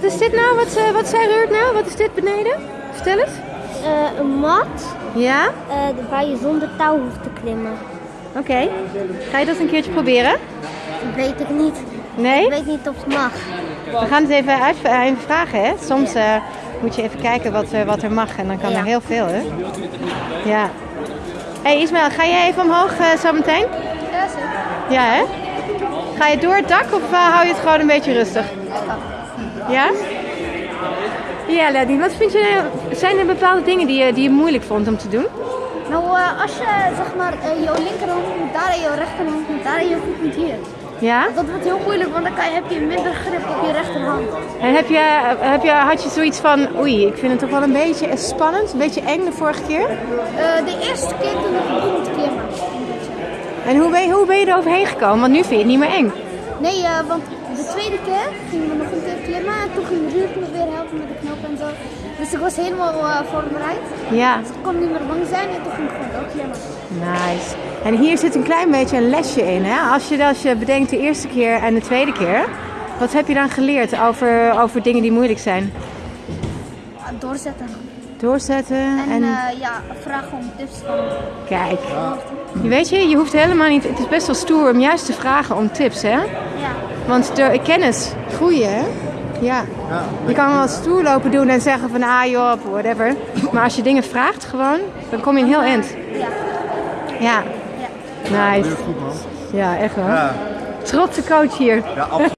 Wat is dit nou? Wat, eh, wat zei Ruurt nou? Wat is dit beneden? Vertel eens. Eh, een mat Ja? eh, waar je zonder touw hoeft te klimmen. Oké. Ga je dat een keertje proberen? Dat weet ik niet. Nee? Ik weet niet of het mag. We gaan het even, uit, even vragen, hè? Soms moet je even kijken wat, wat er mag en dan kan Ja. er heel veel, hè? Ja. Hé hey Ismael, ga jij even omhoog zo meteen? Ja, zeker. Ja, hè? Ga je door het dak of hou je het gewoon een beetje rustig? Ja? Ja, Lenny, wat vind je, zijn er bepaalde dingen die je, die je moeilijk vond om te doen? Nou, eh, als je zeg maar eh, jouw linkerhand moet daar en jouw rechterhand moet daar en je voet moet hier. Ja? Dat wordt heel moeilijk, want dan kan je, heb je minder grip op je rechterhand. En heb je, heb je, had je zoiets van, oei, ik vind het toch wel een beetje spannend, een beetje eng de vorige keer? Eh, de eerste keer toen ik begon te klimmen. En hoe ben, je, hoe ben je er overheen gekomen? Want nu vind je het niet meer eng. Nee, want de tweede keer gingen we nog een keer klimmen en toen ging Ruud me weer helpen met de knop en zo. Dus ik was helemaal eh, voorbereid. Ja, Dus ik kon niet meer bang zijn en toen ging ik gewoon ook klimmen. nice. En hier zit een klein beetje een lesje in, hè? Als je, als je bedenkt de eerste keer en de tweede keer, wat heb je dan geleerd over, over dingen die moeilijk zijn? Doorzetten. Doorzetten En, en... eh, ja, vragen om tips van Kijk, je weet je, je hoeft helemaal niet. Het is best wel stoer om juist te vragen om tips, hè? Ja. Want de kennis groeien, hè? Ja. Je kan wel stoer lopen doen en zeggen van ah joh, whatever. Maar als je dingen vraagt gewoon, dan kom je een heel eind. Ja. Ja. Nice. Ja, echt wel. Ja, Trotse coach hier. ja absoluut.